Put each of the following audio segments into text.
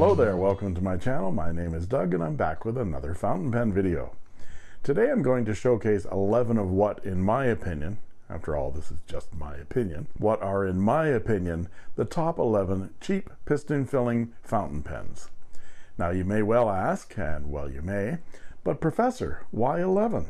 there, welcome to my channel. My name is Doug and I'm back with another fountain pen video. Today I'm going to showcase 11 of what, in my opinion, after all this is just my opinion, what are in my opinion the top 11 cheap piston filling fountain pens. Now you may well ask, and well you may, but professor, why 11?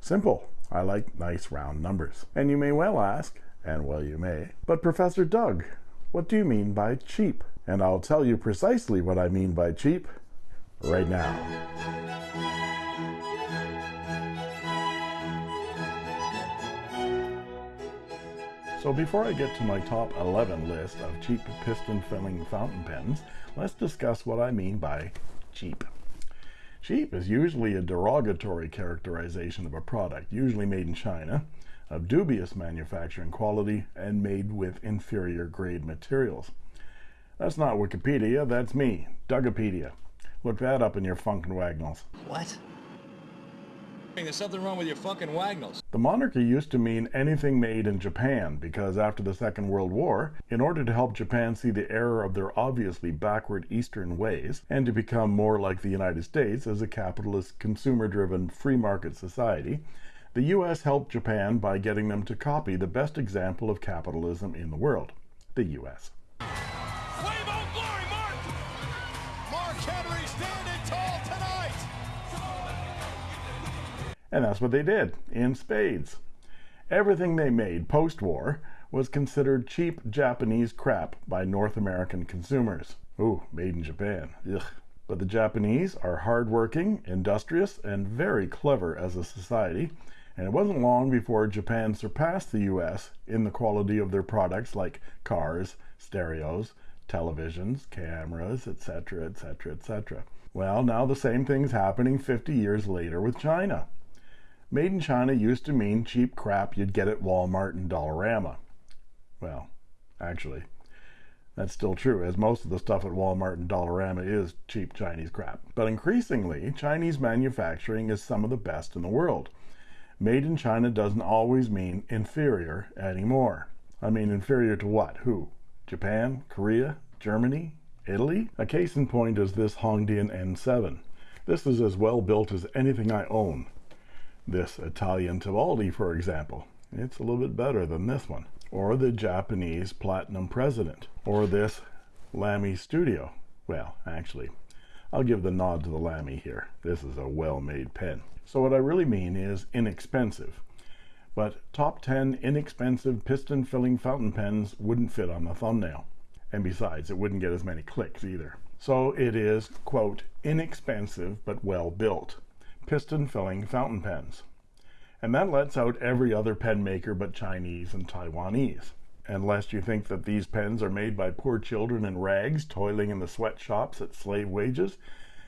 Simple, I like nice round numbers. And you may well ask, and well you may, but professor Doug, what do you mean by cheap? And I'll tell you precisely what I mean by cheap right now. So before I get to my top 11 list of cheap piston filling fountain pens, let's discuss what I mean by cheap. Cheap is usually a derogatory characterization of a product, usually made in China, of dubious manufacturing quality, and made with inferior grade materials. That's not Wikipedia, that's me, Dugopedia. Look that up in your Funkin' Wagnalls. What? There's something wrong with your fucking Wagnalls. The monarchy used to mean anything made in Japan because after the Second World War, in order to help Japan see the error of their obviously backward Eastern ways and to become more like the United States as a capitalist, consumer driven, free market society, the US helped Japan by getting them to copy the best example of capitalism in the world the US. And that's what they did in spades. Everything they made post war was considered cheap Japanese crap by North American consumers. Ooh, made in Japan. Ugh. But the Japanese are hardworking, industrious, and very clever as a society, and it wasn't long before Japan surpassed the US in the quality of their products like cars, stereos, televisions, cameras, etc., etc., etc. Well, now the same thing's happening 50 years later with China. Made in China used to mean cheap crap you'd get at Walmart and Dollarama. Well, actually, that's still true, as most of the stuff at Walmart and Dollarama is cheap Chinese crap. But increasingly, Chinese manufacturing is some of the best in the world. Made in China doesn't always mean inferior anymore. I mean, inferior to what? Who? Japan? Korea? Germany? Italy? A case in point is this Hongdian N7. This is as well built as anything I own, this Italian Tibaldi, for example. It's a little bit better than this one. Or the Japanese Platinum President. Or this Lamy Studio. Well, actually, I'll give the nod to the Lamy here. This is a well-made pen. So what I really mean is inexpensive. But top 10 inexpensive piston filling fountain pens wouldn't fit on the thumbnail. And besides, it wouldn't get as many clicks either. So it is, quote, inexpensive but well built piston filling fountain pens. And that lets out every other pen maker but Chinese and Taiwanese. And lest you think that these pens are made by poor children in rags toiling in the sweatshops at slave wages,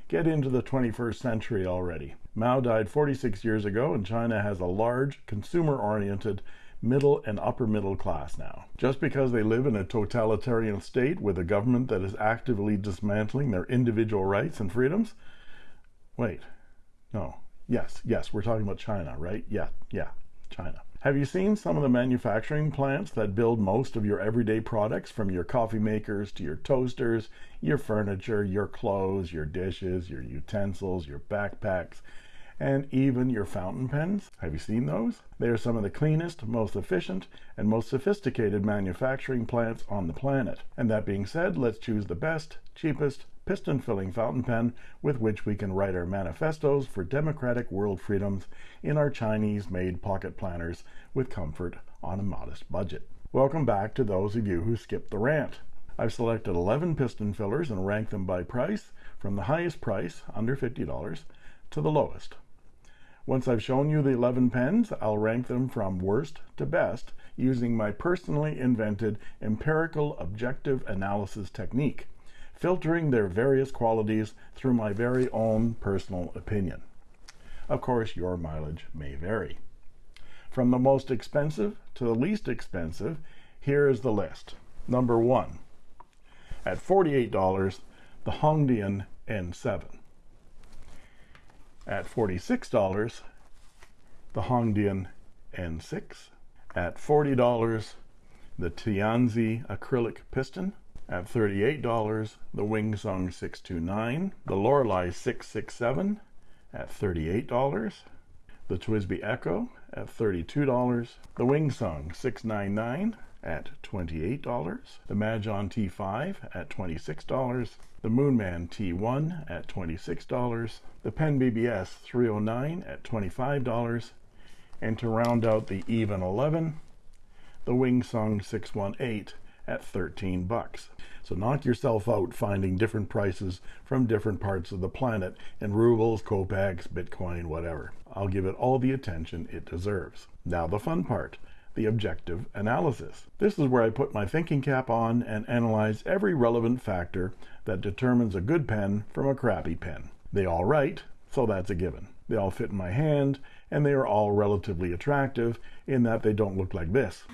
get into the 21st century already. Mao died 46 years ago and China has a large, consumer-oriented middle and upper middle class now. Just because they live in a totalitarian state with a government that is actively dismantling their individual rights and freedoms? Wait, no. Yes, yes, we're talking about China, right? Yeah, yeah, China. Have you seen some of the manufacturing plants that build most of your everyday products from your coffee makers to your toasters, your furniture, your clothes, your dishes, your utensils, your backpacks, and even your fountain pens? Have you seen those? They are some of the cleanest, most efficient, and most sophisticated manufacturing plants on the planet. And that being said, let's choose the best, cheapest, piston filling fountain pen with which we can write our manifestos for democratic world freedoms in our Chinese made pocket planners with comfort on a modest budget. Welcome back to those of you who skipped the rant. I've selected 11 piston fillers and ranked them by price from the highest price, under $50, to the lowest. Once I've shown you the 11 pens, I'll rank them from worst to best using my personally invented empirical objective analysis technique filtering their various qualities through my very own personal opinion. Of course, your mileage may vary. From the most expensive to the least expensive, here is the list. Number one, at $48, the Hongdian N7. At $46, the Hongdian N6. At $40, the Tianzi acrylic piston at $38, the Wing Sung 629, the Lorelei 667 at $38, the TWSBI Eco at $32, the Wing Sung 699 at $28, the Majohn T5 at $26, the Moonman T1 at $26, the Pen BBS 309 at $25, and to round out the even 11, the Wing Sung 618 at 13 bucks. So knock yourself out finding different prices from different parts of the planet in rubles, kopecks, Bitcoin, whatever. I'll give it all the attention it deserves. Now the fun part, the objective analysis. This is where I put my thinking cap on and analyze every relevant factor that determines a good pen from a crappy pen. They all write, so that's a given. They all fit in my hand, and they are all relatively attractive in that they don't look like this.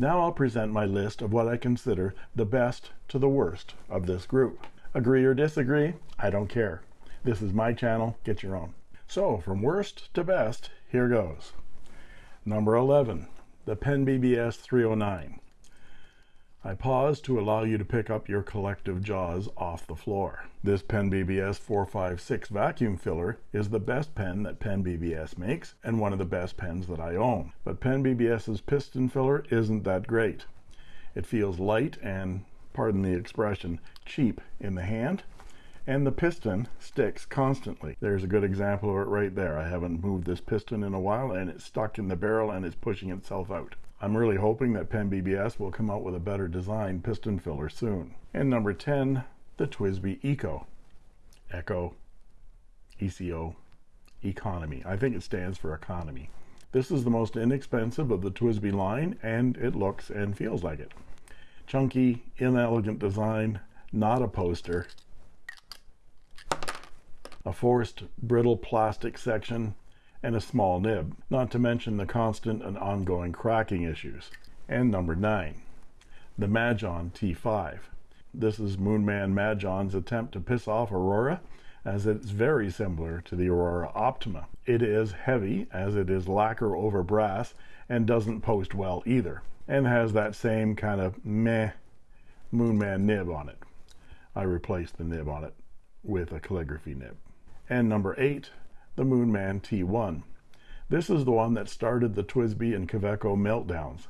Now I'll present my list of what I consider the best to the worst of this group. Agree or disagree? I don't care. This is my channel, get your own. So, from worst to best, here goes. Number 11, the Pen BBS 309. I pause to allow you to pick up your collective jaws off the floor. This Pen BBS 456 vacuum filler is the best pen that Pen BBS makes and one of the best pens that I own. But Pen BBS's piston filler isn't that great. It feels light and, pardon the expression, cheap in the hand and the piston sticks constantly. There's a good example of it right there. I haven't moved this piston in a while and it's stuck in the barrel and it's pushing itself out. I'm really hoping that Pen BBS will come out with a better design piston filler soon. And number 10, the TWSBI Eco. Echo, ECO, Economy. I think it stands for economy. This is the most inexpensive of the TWSBI line and it looks and feels like it. Chunky, inelegant design, not a poster. A forced brittle plastic section and a small nib, not to mention the constant and ongoing cracking issues. And number 9, the Majohn T5. This is Moonman Majohn's attempt to piss off Aurora, as it's very similar to the Aurora Optima. It is heavy, as it is lacquer over brass, and doesn't post well either, and has that same kind of meh Moonman nib on it. I replaced the nib on it with a calligraphy nib. And number 8, the Moonman T1. This is the one that started the TWSBI and Kaweco meltdowns.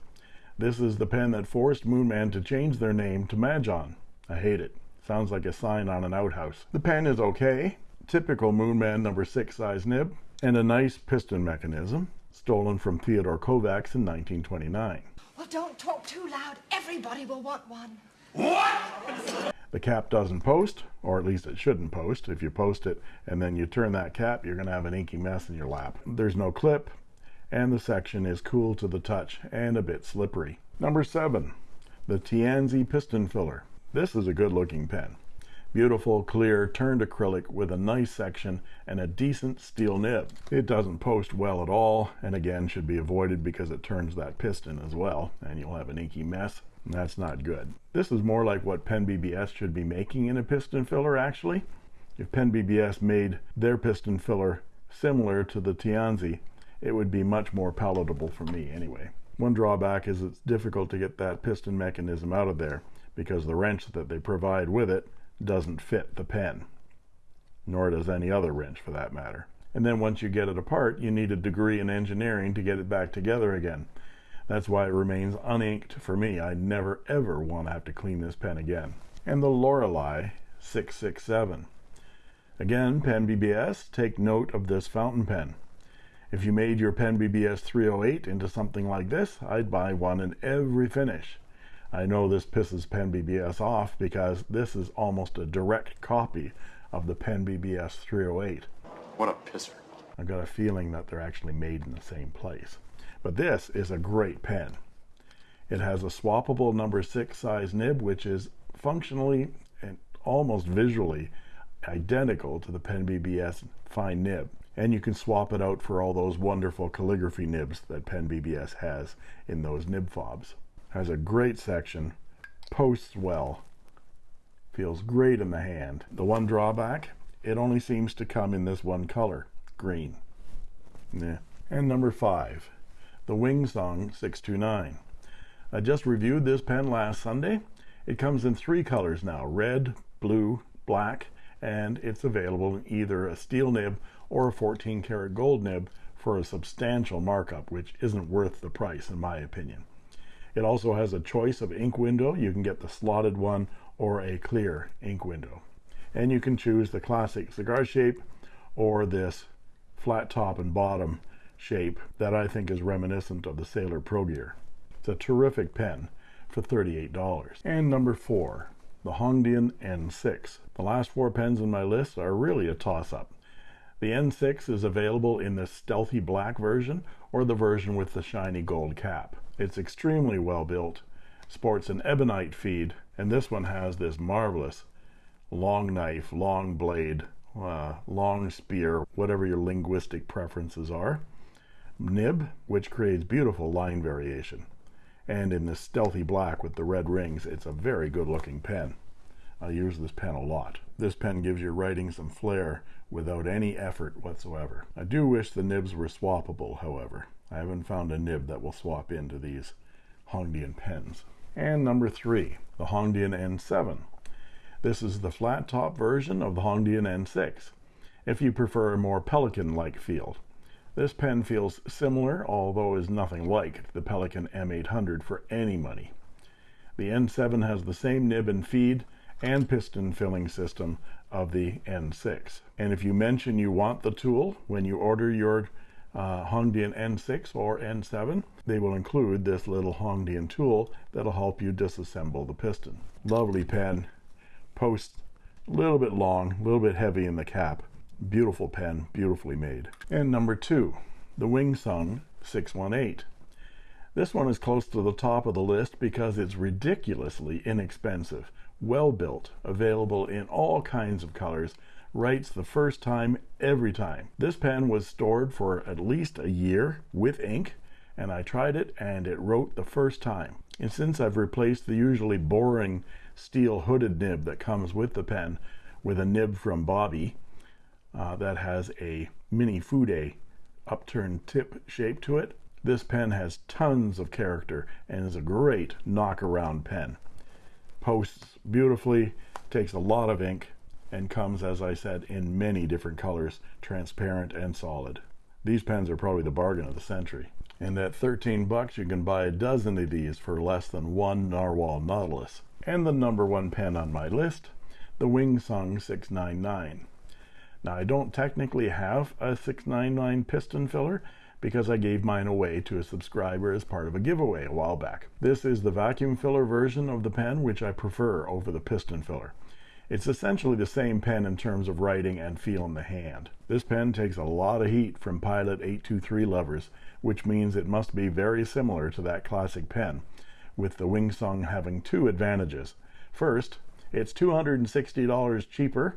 This is the pen that forced Moonman to change their name to Majohn. I hate it. Sounds like a sign on an outhouse. The pen is okay. Typical Moonman number 6 size nib. And a nice piston mechanism. Stolen from Theodore Kovacs in 1929. Well, don't talk too loud. Everybody will want one. The cap doesn't post, or at least it shouldn't post. If you post it and then you turn that cap, you're going to have an inky mess in your lap. There's no clip, and the section is cool to the touch and a bit slippery. Number seven, the Tianzi piston filler. This is a good looking pen. Beautiful, clear, turned acrylic with a nice section and a decent steel nib. It doesn't post well at all, and again should be avoided because it turns that piston as well, and you'll have an inky mess. That's not good. This is more like what Pen BBS should be making in a piston filler, actually. If Pen BBS made their piston filler similar to the Tianzi, it would be much more palatable for me anyway. One drawback is it's difficult to get that piston mechanism out of there because the wrench that they provide with it doesn't fit the pen, nor does any other wrench for that matter. And then once you get it apart, you need a degree in engineering to get it back together again. That's why it remains uninked for me. I never ever want to have to clean this pen again. And the Lorelei 667. Again, Pen BBS, take note of this fountain pen. If you made your Pen BBS 308 into something like this, I'd buy one in every finish. I know this pisses Pen BBS off because this is almost a direct copy of the Pen BBS 308. What a pisser. I've got a feeling that they're actually made in the same place. But this is a great pen. It has a swappable number six size nib, which is functionally and almost visually identical to the Pen BBS fine nib. And you can swap it out for all those wonderful calligraphy nibs that Pen BBS has in those nib fobs. Has a great section, posts well, feels great in the hand. The one drawback, it only seems to come in this one color, green. Yeah. And number five, the Wing Sung 629. I just reviewed this pen last Sunday, It comes in three colors now, red, blue, black, and it's available in either a steel nib or a 14 karat gold nib for a substantial markup, which isn't worth the price in my opinion. It also has a choice of ink window. You can get the slotted one or a clear ink window. And you can choose the classic cigar shape or this flat top and bottom shape that I think is reminiscent of the Sailor Pro Gear. It's a terrific pen for $38. And number four, the Hongdian N6. The last four pens in my list are really a toss-up. The N6 is available in the stealthy black version or the version with the shiny gold cap. It's extremely well built, sports an ebonite feed, and this one has this marvelous long knife, long blade, uh, long spear, whatever your linguistic preferences are, nib, which creates beautiful line variation. And in this stealthy black with the red rings, it's a very good looking pen. I use this pen a lot. This pen gives your writing some flair without any effort whatsoever. I do wish the nibs were swappable, however. I haven't found a nib that will swap into these Hongdian pens. And number three, the Hongdian N7. This is the flat top version of the Hongdian N6, if you prefer a more Pelikan-like feel. This pen feels similar, although is nothing like the Pelikan M800 for any money. The N7 has the same nib and feed and piston filling system of the N6. And if you mention you want the tool when you order your uh, Hongdian N6 or N7, they will include this little Hongdian tool that'll help you disassemble the piston. Lovely pen, post a little bit long, a little bit heavy in the cap. Beautiful pen, beautifully made. And number two, the Wing Sung 618. This one is close to the top of the list because it's ridiculously inexpensive, well built, available in all kinds of colors, writes the first time every time. This pen was stored for at least a year with ink and I tried it and it wrote the first time. And since I've replaced the usually boring steel hooded nib that comes with the pen with a nib from Bobby uh, that has a mini Fude upturned tip shape to it, this pen has tons of character and is a great knock around pen. Posts beautifully, takes a lot of ink, and comes, as I said, in many different colors, transparent and solid. These pens are probably the bargain of the century. And at 13 bucks, you can buy a dozen of these for less than one Narwhal Nautilus. And the number one pen on my list, the Wing Sung 699. Now, I don't technically have a 699 piston filler because I gave mine away to a subscriber as part of a giveaway a while back. This is the vacuum filler version of the pen, which I prefer over the piston filler. It's essentially the same pen in terms of writing and feel in the hand. This pen takes a lot of heat from Pilot 823 lovers, which means it must be very similar to that classic pen, with the Wing Sung having two advantages. First, it's $260 cheaper,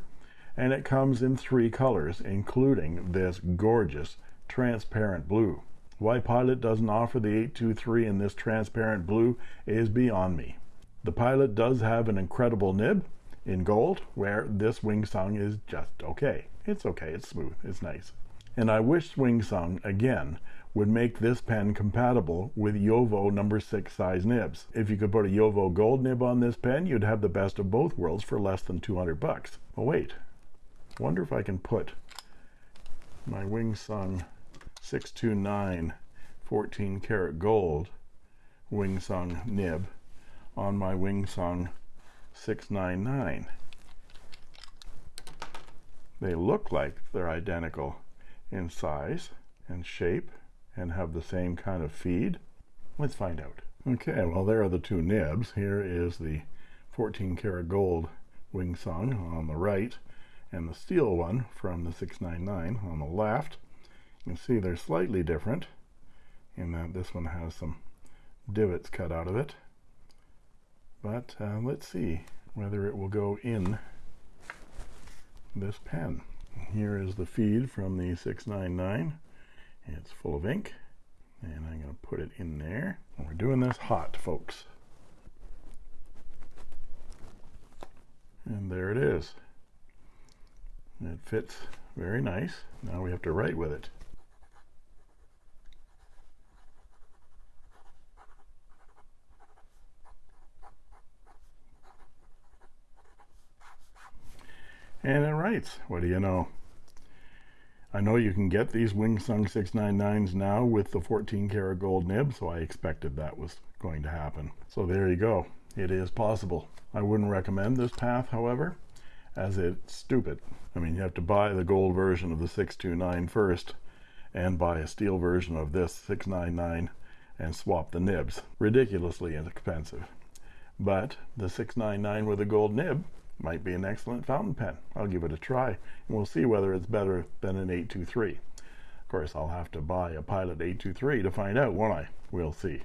and it comes in three colors, including this gorgeous transparent blue. Why Pilot doesn't offer the 823 in this transparent blue is beyond me. The Pilot does have an incredible nib, in gold, where this Wing Sung is just okay. It's okay, it's smooth, it's nice. And I wish Wing Sung, again, would make this pen compatible with JoWo number 6 size nibs. If you could put a JoWo gold nib on this pen, you'd have the best of both worlds for less than 200 bucks. Oh wait, wonder if I can put my Wing Sung 629 14 karat gold Wing Sung nib on my Wing Sung 699. They look like they're identical in size and shape and have the same kind of feed. Let's find out. Okay, well there are the two nibs. Here is the 14 karat gold Wing Sung on the right and the steel one from the 699 on the left. You see they're slightly different in that this one has some divots cut out of it but uh, let's see whether it will go in this pen. Here is the feed from the 699. It's full of ink and I'm going to put it in there. And we're doing this hot, folks. And there it is. It fits very nice. Now we have to write with it. And it writes, what do you know? I know you can get these Wing Sung 699s now with the 14 karat gold nib, so I expected that was going to happen. So there you go. It is possible. I wouldn't recommend this path, however, as it's stupid. I mean, you have to buy the gold version of the 629 first and buy a steel version of this 699 and swap the nibs. Ridiculously expensive. But the 699 with a gold nib might be an excellent fountain pen. I'll give it a try and we'll see whether it's better than an 823. Of course, I'll have to buy a Pilot 823 to find out, won't I? We'll see.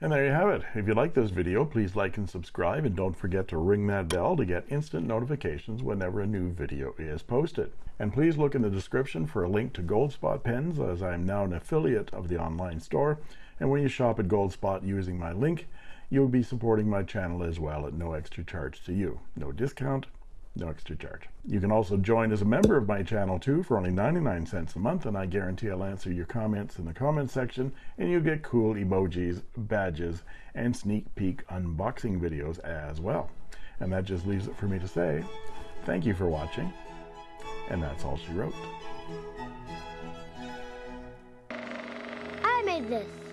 And there you have it. If you like this video, please like and subscribe and don't forget to ring that bell to get instant notifications whenever a new video is posted. And please look in the description for a link to Goldspot pens as I am now an affiliate of the online store. And when you shop at Goldspot using my link, you'll be supporting my channel as well at no extra charge to you. No discount, no extra charge. You can also join as a member of my channel too for only 99 cents a month and I guarantee I'll answer your comments in the comment section and you get cool emojis, badges, and sneak peek unboxing videos as well. And that just leaves it for me to say, thank you for watching, and that's all she wrote. I made this.